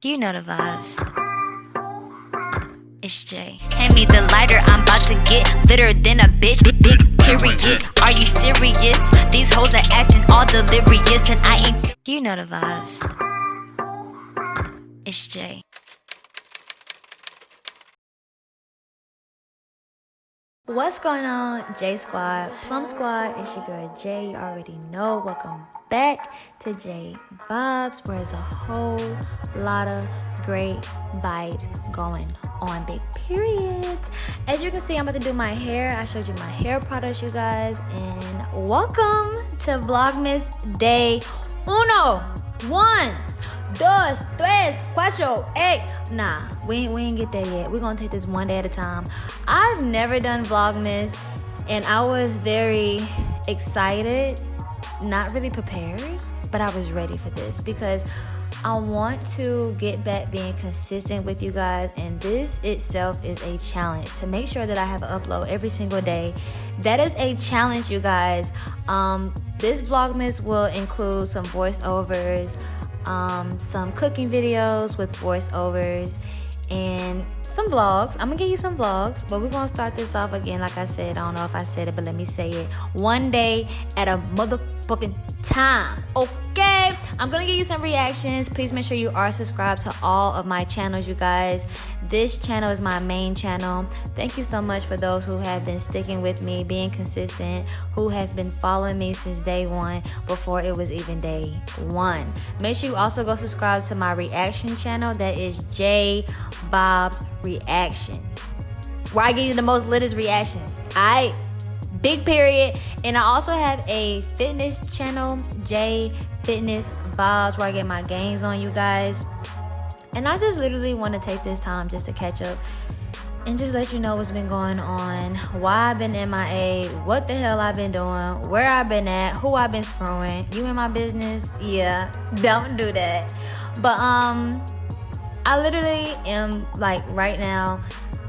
You know the vibes. It's Jay. Hand me the lighter, I'm about to get litter than a bitch. Big, big period. Are you serious? These hoes are acting all delirious, and I ain't. You know the vibes. It's Jay. What's going on, J Squad, Plum Squad? It's your girl Jay. You already know. Welcome back to J Vibes, where there's a whole lot of great vibes going on. Big period. As you can see, I'm about to do my hair. I showed you my hair products, you guys, and welcome to Vlogmas Day Uno. One, dos, tres, cuatro, eight. Nah, we, we ain't get there yet. We're gonna take this one day at a time. I've never done Vlogmas, and I was very excited not really prepared, but I was ready for this because I want to get back being consistent with you guys, and this itself is a challenge to make sure that I have an upload every single day. That is a challenge, you guys. Um, this Vlogmas will include some voiceovers, um, some cooking videos with voiceovers, and some vlogs. I'm gonna give you some vlogs, but we're gonna start this off again. Like I said, I don't know if I said it, but let me say it. One day at a motherfucking time. Okay, I'm gonna give you some reactions. Please make sure you are subscribed to all of my channels, you guys. This channel is my main channel. Thank you so much for those who have been sticking with me, being consistent, who has been following me since day one before it was even day one. Make sure you also go subscribe to my reaction channel. That is J Bob's Reactions, where I give you the most latest reactions. I big period. And I also have a fitness channel, J Fitness Vibes, where I get my gains on you guys. And I just literally want to take this time just to catch up and just let you know what's been going on, why I've been in MIA, what the hell I've been doing, where I've been at, who I've been screwing. You in my business? Yeah, don't do that. But um, I literally am like right now.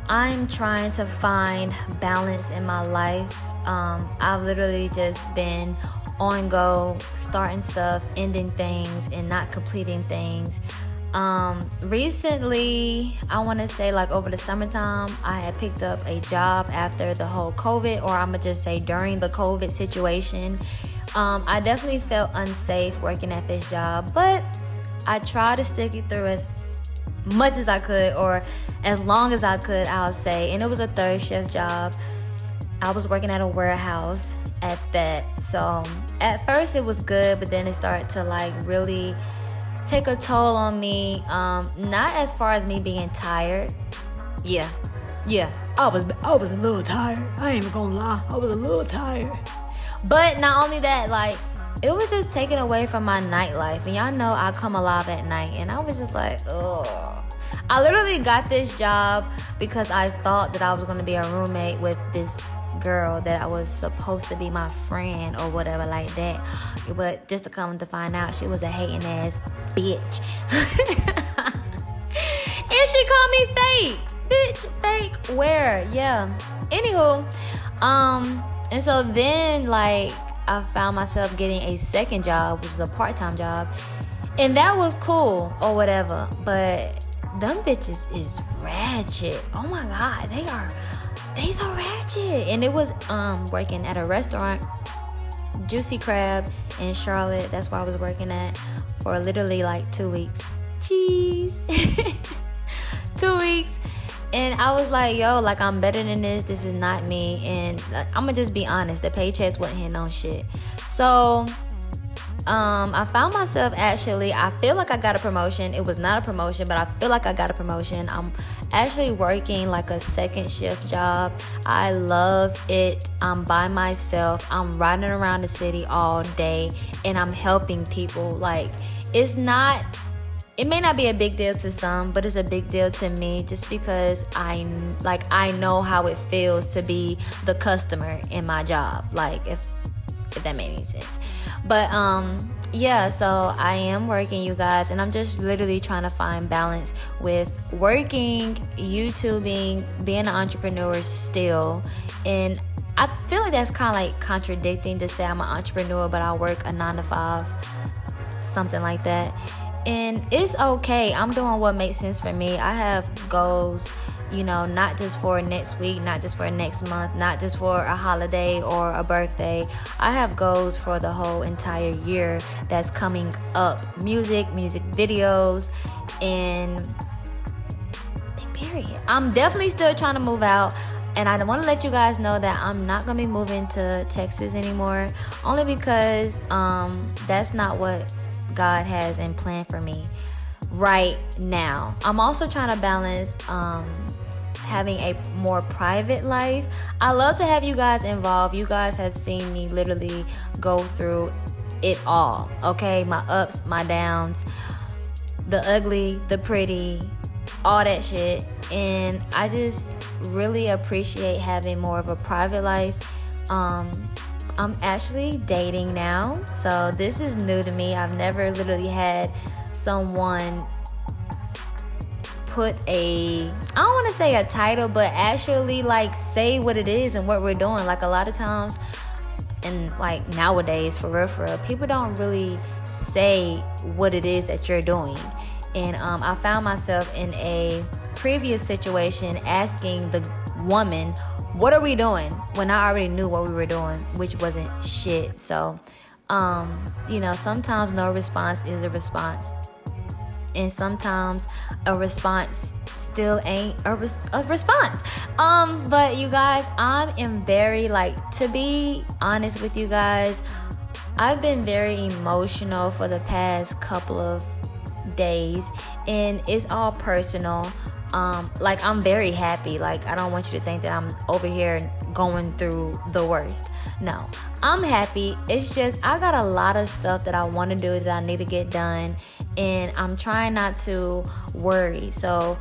I'm trying to find balance in my life um, I've literally just been on go, starting stuff, ending things, and not completing things. Um, recently, I want to say like over the summertime, I had picked up a job after the whole COVID, or I'm gonna just say during the COVID situation. Um, I definitely felt unsafe working at this job, but I tried to stick it through as much as I could, or as long as I could, I'll say. And it was a third shift job. I was working at a warehouse at that. So at first it was good, but then it started to like really take a toll on me. Um, not as far as me being tired. Yeah, yeah. I was I was a little tired. I ain't even gonna lie. I was a little tired. But not only that, like it was just taken away from my nightlife. And y'all know I come alive at night, and I was just like, oh. I literally got this job because I thought that I was gonna be a roommate with this girl that I was supposed to be my friend or whatever like that. But just to come to find out, she was a hating ass bitch. and she called me fake. Bitch, fake. Where? Yeah. Anywho, um, and so then like I found myself getting a second job, which was a part-time job. And that was cool or whatever. But them bitches is ratchet. Oh my god, they are they so ratchet. And it was um working at a restaurant, Juicy Crab in Charlotte. That's where I was working at for literally like two weeks. Cheese. two weeks. And I was like, yo, like I'm better than this. This is not me. And I'm gonna just be honest, the paychecks wasn't hitting on shit. So um, I found myself actually, I feel like I got a promotion. It was not a promotion, but I feel like I got a promotion. I'm actually working like a second shift job. I love it. I'm by myself. I'm riding around the city all day and I'm helping people. Like, it's not it may not be a big deal to some, but it's a big deal to me just because I like I know how it feels to be the customer in my job. Like if if that made any sense. But um yeah, so I am working, you guys, and I'm just literally trying to find balance with working, YouTubing, being an entrepreneur still. And I feel like that's kind of like contradicting to say I'm an entrepreneur, but I work a nine to five, something like that. and it's okay. I'm doing what makes sense for me. I have goals, you know, not just for next week, not just for next month, not just for a holiday or a birthday. I have goals for the whole entire year that's coming up. Music, music videos, and period. I'm definitely still trying to move out. And I want to let you guys know that I'm not gonna be moving to Texas anymore, only because um, that's not what God has in plan for me right now. I'm also trying to balance um, having a more private life. I love to have you guys involved. You guys have seen me literally go through it all. Okay, my ups, my downs, the ugly, the pretty, all that shit. And I just really appreciate having more of a private life. Um, I'm actually dating now, so this is new to me. I've never literally had someone put a I don't want to say a title, but actually like say what it is and what we're doing. Like a lot of times and like nowadays for real for real, people don't really say what it is that you're doing. And um, I found myself in a previous situation asking the woman, What are we doing? when I already knew what we were doing, which wasn't shit. So, um, you know, sometimes no response is a response. And sometimes a response still ain't a, res- a response. Um, but you guys, I am in very like to be honest with you guys. I've been very emotional for the past couple of days and it's all personal um like i'm very happy like i don't want you to think that i'm over here going through the worst no i'm happy it's just i got a lot of stuff that i want to do that i need to get done and i'm trying not to worry so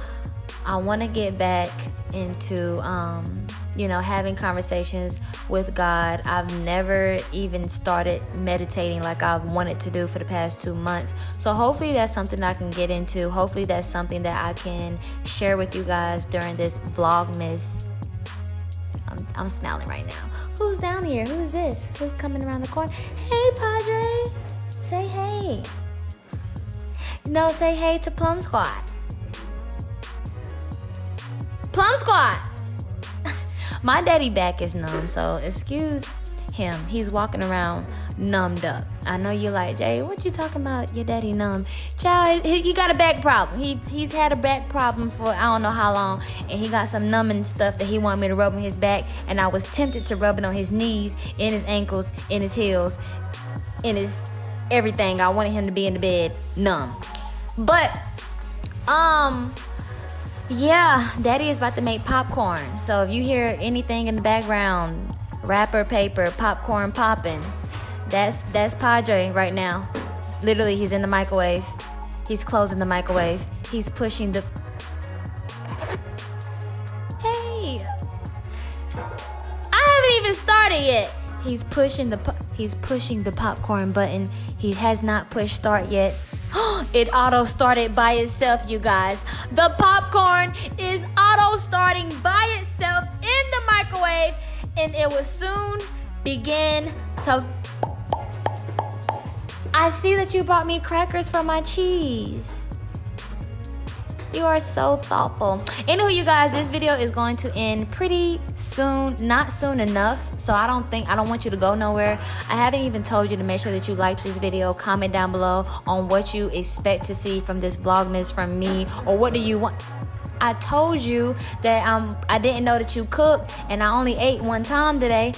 i want to get back into um you know, having conversations with God. I've never even started meditating like I've wanted to do for the past two months. So hopefully that's something I can get into. Hopefully that's something that I can share with you guys during this Vlogmas. I'm, I'm smiling right now. Who's down here? Who's this? Who's coming around the corner? Hey, Padre. Say hey. No, say hey to Plum Squad. Plum Squad. My daddy back is numb, so excuse him. He's walking around numbed up. I know you're like, Jay, what you talking about? Your daddy numb. Child, he, he got a back problem. He he's had a back problem for I don't know how long, and he got some numbing stuff that he wanted me to rub on his back, and I was tempted to rub it on his knees, in his ankles, in his heels, in his everything. I wanted him to be in the bed numb. But um yeah, Daddy is about to make popcorn. So if you hear anything in the background, wrapper paper, popcorn popping, that's that's Padre right now. Literally, he's in the microwave. He's closing the microwave. He's pushing the. Hey, I haven't even started yet. He's pushing the he's pushing the popcorn button. He has not pushed start yet. it auto started by itself, you guys. The popcorn is auto starting by itself in the microwave, and it will soon begin to. I see that you brought me crackers for my cheese. You are so thoughtful. Anywho, you guys, this video is going to end pretty soon. Not soon enough. So I don't think, I don't want you to go nowhere. I haven't even told you to make sure that you like this video. Comment down below on what you expect to see from this vlogmas from me. Or what do you want? I told you that um, I didn't know that you cook. And I only ate one time today.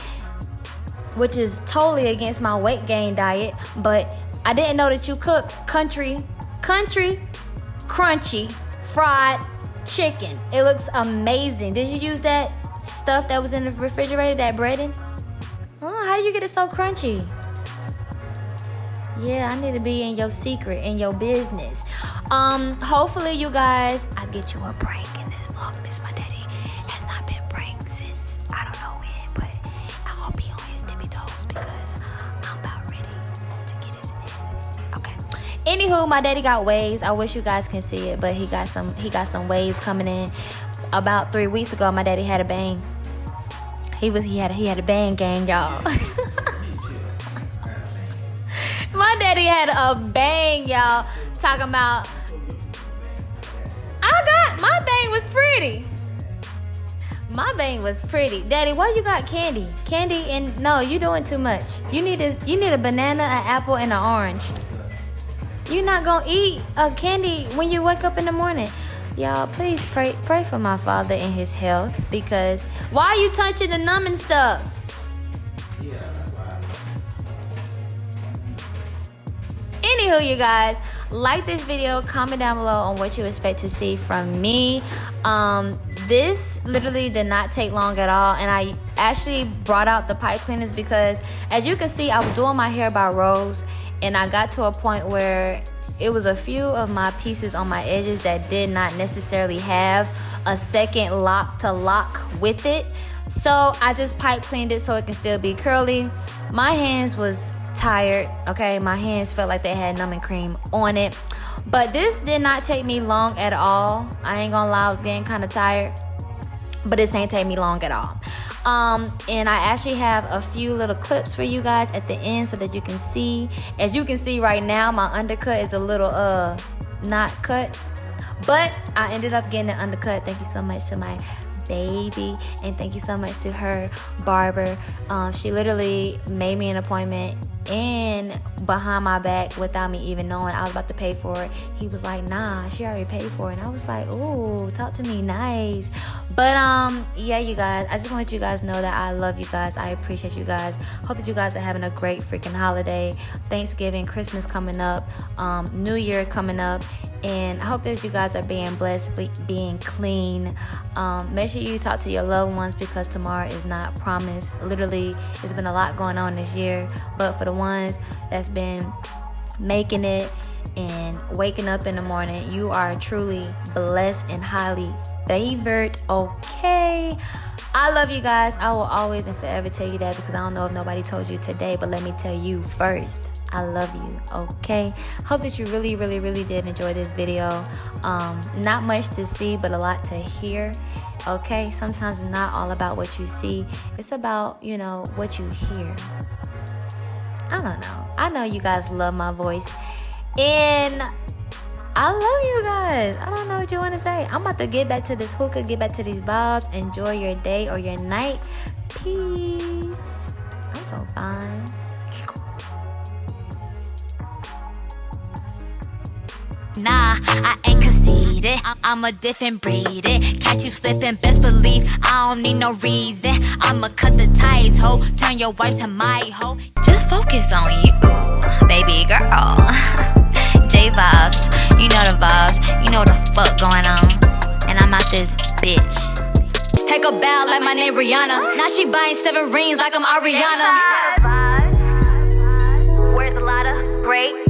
Which is totally against my weight gain diet. But I didn't know that you cook country, country, crunchy fried chicken. It looks amazing. Did you use that stuff that was in the refrigerator, that breading? Oh, how do you get it so crunchy? Yeah, I need to be in your secret, in your business. Um, hopefully you guys, I get you a break in this vlog, Miss My Daddy. Anywho, my daddy got waves. I wish you guys can see it, but he got some he got some waves coming in. About three weeks ago, my daddy had a bang. He was he had he had a bang gang, y'all. my daddy had a bang, y'all. talking about I got my bang was pretty. My thing was pretty. Daddy, why you got candy? Candy and no, you doing too much. You need a you need a banana, an apple, and an orange. You're not gonna eat a candy when you wake up in the morning. Y'all, please pray pray for my father and his health because why are you touching the numbing stuff? Yeah, that's why. Anywho, you guys, like this video, comment down below on what you expect to see from me. Um, this literally did not take long at all and I actually brought out the pipe cleaners because as you can see I was doing my hair by rows and I got to a point where it was a few of my pieces on my edges that did not necessarily have a second lock to lock with it. So I just pipe cleaned it so it can still be curly. My hands was tired okay? My hands felt like they had numbing cream on it but this did not take me long at all. I ain't gonna lie, I was getting kind of tired. But this ain't take me long at all. Um, and I actually have a few little clips for you guys at the end so that you can see. As you can see right now, my undercut is a little uh not cut. But I ended up getting an undercut. Thank you so much to my baby and thank you so much to her barber um, she literally made me an appointment and behind my back without me even knowing I was about to pay for it. He was like, nah, she already paid for it. And I was like, ooh, talk to me nice. But um, yeah, you guys, I just want to let you guys know that I love you guys. I appreciate you guys. Hope that you guys are having a great freaking holiday. Thanksgiving, Christmas coming up, um, New Year coming up and I hope that you guys are being blessed, being clean. Um, make sure you talk to your loved ones because tomorrow is not promised. Literally, it's been a lot going on this year, but for the ones that's been making it and waking up in the morning, you are truly blessed and highly favored. Okay. I love you guys. I will always and forever tell you that because I don't know if nobody told you today, but let me tell you first. I love you. Okay. Hope that you really, really, really did enjoy this video. Um, not much to see, but a lot to hear. Okay. Sometimes it's not all about what you see, it's about, you know, what you hear. I don't know. I know you guys love my voice. And I love you guys. I don't know what you want to say. I'm about to get back to this hookah, get back to these vibes. Enjoy your day or your night. Peace. I'm so fine. Nah, I ain't need it. I- am a different breed. It catch you slipping, best believe I don't need no reason. I'ma cut the ties, ho. Turn your wife to my ho. Just focus on you, baby girl. J vibes, you know the vibes. You know the fuck going on. And I'm out this bitch. Just take a bow like my name Rihanna. Now she buying seven rings like I'm Ariana. Where's a great?